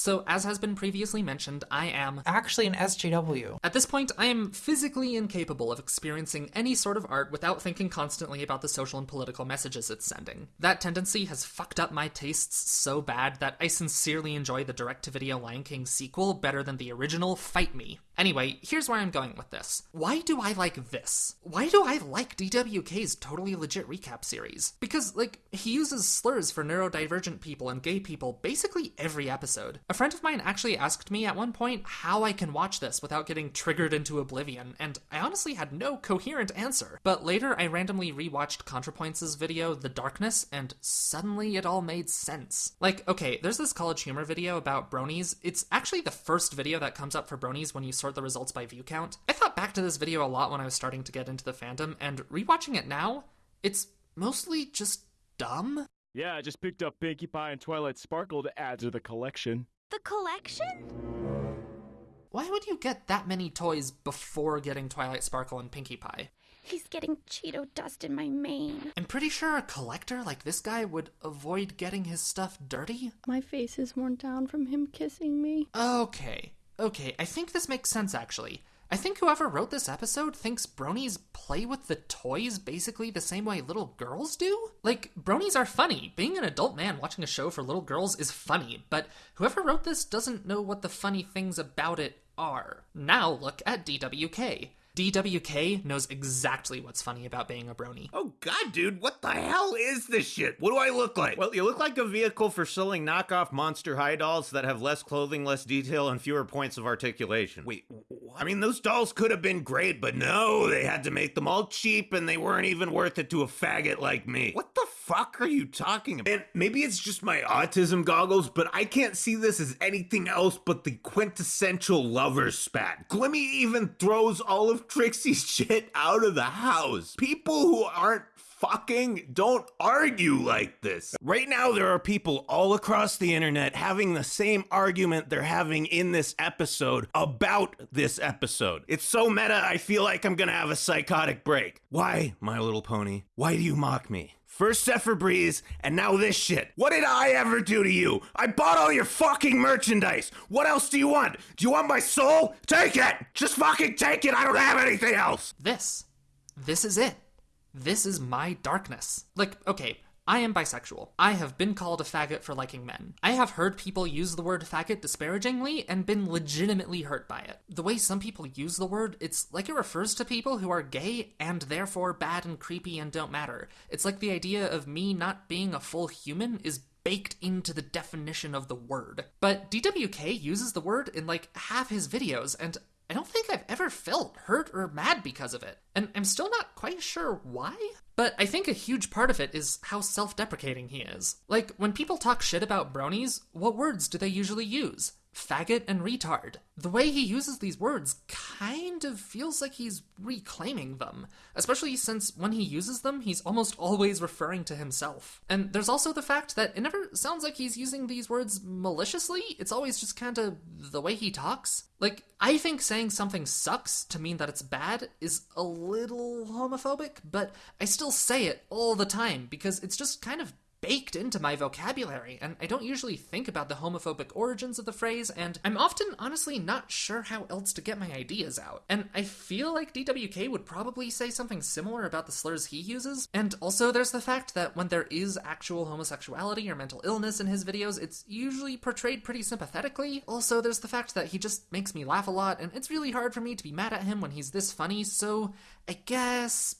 So, as has been previously mentioned, I am. Actually, an SJW. At this point, I am physically incapable of experiencing any sort of art without thinking constantly about the social and political messages it's sending. That tendency has fucked up my tastes so bad that I sincerely enjoy the direct to video Lion King sequel better than the original Fight Me. Anyway, here's where I'm going with this. Why do I like this? Why do I like DWK's totally legit recap series? Because, like, he uses slurs for neurodivergent people and gay people basically every episode. A friend of mine actually asked me at one point how I can watch this without getting triggered into oblivion, and I honestly had no coherent answer. But later, I randomly rewatched ContraPoints' video, The Darkness, and suddenly it all made sense. Like, okay, there's this college humor video about bronies. It's actually the first video that comes up for bronies when you sort the results by view count. I thought back to this video a lot when I was starting to get into the fandom, and rewatching it now, it's mostly just dumb. Yeah, I just picked up Pinkie Pie and Twilight Sparkle to add to the collection. The collection? Why would you get that many toys before getting Twilight Sparkle and Pinkie Pie? He's getting Cheeto dust in my mane. I'm pretty sure a collector like this guy would avoid getting his stuff dirty. My face is worn down from him kissing me. Okay, okay, I think this makes sense actually. I think whoever wrote this episode thinks bronies play with the toys basically the same way little girls do? Like, bronies are funny. Being an adult man watching a show for little girls is funny, but whoever wrote this doesn't know what the funny things about it are. Now look at DWK. DWK knows exactly what's funny about being a brony. Oh god, dude, what the hell is this shit? What do I look like? Well, you look like a vehicle for selling knockoff monster high dolls that have less clothing, less detail, and fewer points of articulation. Wait, what? I mean, those dolls could have been great, but no, they had to make them all cheap and they weren't even worth it to a faggot like me. What the fuck are you talking about? And maybe it's just my autism goggles, but I can't see this as anything else but the quintessential lover spat. Glimmy even throws all of Trixie's shit out of the house. People who aren't fucking don't argue like this. Right now, there are people all across the internet having the same argument they're having in this episode about this episode. It's so meta, I feel like I'm gonna have a psychotic break. Why, My Little Pony? Why do you mock me? First Zephyr Breeze, and now this shit. What did I ever do to you? I bought all your fucking merchandise. What else do you want? Do you want my soul? Take it! Just fucking take it! I don't have anything else! This. This is it. This is my darkness. Like, okay, I am bisexual. I have been called a faggot for liking men. I have heard people use the word faggot disparagingly and been legitimately hurt by it. The way some people use the word, it's like it refers to people who are gay and therefore bad and creepy and don't matter. It's like the idea of me not being a full human is baked into the definition of the word. But DWK uses the word in like half his videos, and I don't think I've ever felt hurt or mad because of it. And I'm still not quite sure why. But I think a huge part of it is how self deprecating he is. Like, when people talk shit about bronies, what words do they usually use? Faggot and retard. The way he uses these words kind of feels like he's reclaiming them, especially since when he uses them, he's almost always referring to himself. And there's also the fact that it never sounds like he's using these words maliciously, it's always just kind of the way he talks. Like, I think saying something sucks to mean that it's bad is a little homophobic, but I still say it all the time because it's just kind of baked into my vocabulary, and I don't usually think about the homophobic origins of the phrase, and I'm often honestly not sure how else to get my ideas out. And I feel like DWK would probably say something similar about the slurs he uses. And also, there's the fact that when there is actual homosexuality or mental illness in his videos, it's usually portrayed pretty sympathetically. Also, there's the fact that he just makes me laugh a lot, and it's really hard for me to be mad at him when he's this funny, so I guess.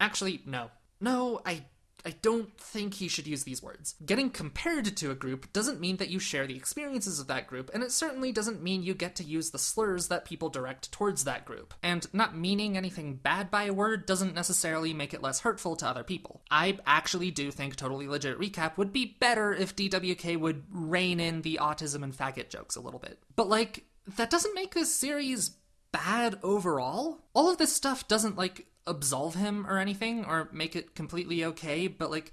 Actually, no. No, I I don't think he should use these words. Getting compared to a group doesn't mean that you share the experiences of that group, and it certainly doesn't mean you get to use the slurs that people direct towards that group. And not meaning anything bad by a word doesn't necessarily make it less hurtful to other people. I actually do think Totally Legit Recap would be better if DWK would rein in the autism and faggot jokes a little bit. But, like, that doesn't make this series bad overall. All of this stuff doesn't, like, absolve him or anything or make it completely okay, but like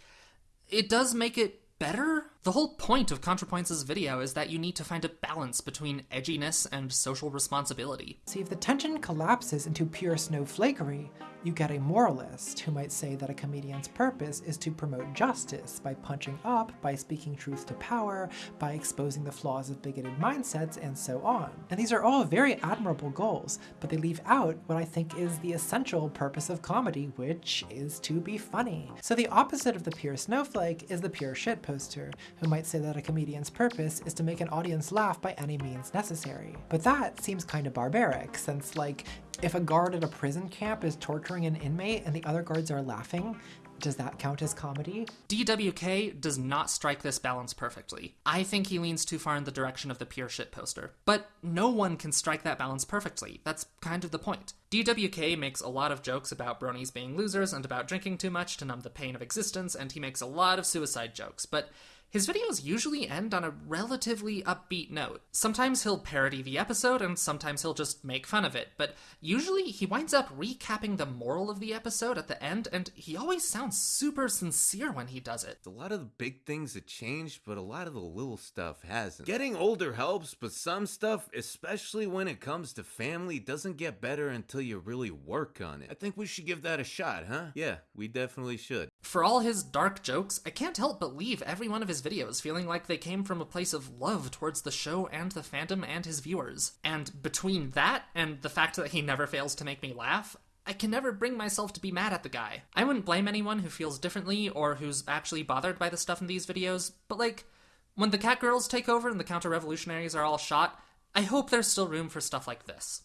it does make it better. The whole point of ContraPoints' video is that you need to find a balance between edginess and social responsibility. See, if the tension collapses into pure snowflakery, you get a moralist who might say that a comedian's purpose is to promote justice by punching up, by speaking truth to power, by exposing the flaws of bigoted mindsets, and so on. And these are all very admirable goals, but they leave out what I think is the essential purpose of comedy, which is to be funny. So the opposite of the pure snowflake is the pure shitposter, who might say that a comedian's purpose is to make an audience laugh by any means necessary. But that seems kind of barbaric, since, like, if a guard at a prison camp is torturing an inmate and the other guards are laughing, does that count as comedy? DWK does not strike this balance perfectly. I think he leans too far in the direction of the pure shit poster. But no one can strike that balance perfectly. That's kind of the point. DWK makes a lot of jokes about bronies being losers and about drinking too much to numb the pain of existence, and he makes a lot of suicide jokes, but his videos usually end on a relatively upbeat note. Sometimes he'll parody the episode, and sometimes he'll just make fun of it, but usually he winds up recapping the moral of the episode at the end, and he always sounds super sincere when he does it. A lot of the big things have changed, but a lot of the little stuff hasn't. Getting older helps, but some stuff, especially when it comes to family, doesn't get better until you really work on it. I think we should give that a shot, huh? Yeah, we definitely should. For all his dark jokes, I can't help but leave every one of videos feeling like they came from a place of love towards the show and the fandom and his viewers. And between that and the fact that he never fails to make me laugh, I can never bring myself to be mad at the guy. I wouldn't blame anyone who feels differently or who's actually bothered by the stuff in these videos, but like, when the cat girls take over and the counter revolutionaries are all shot, I hope there's still room for stuff like this.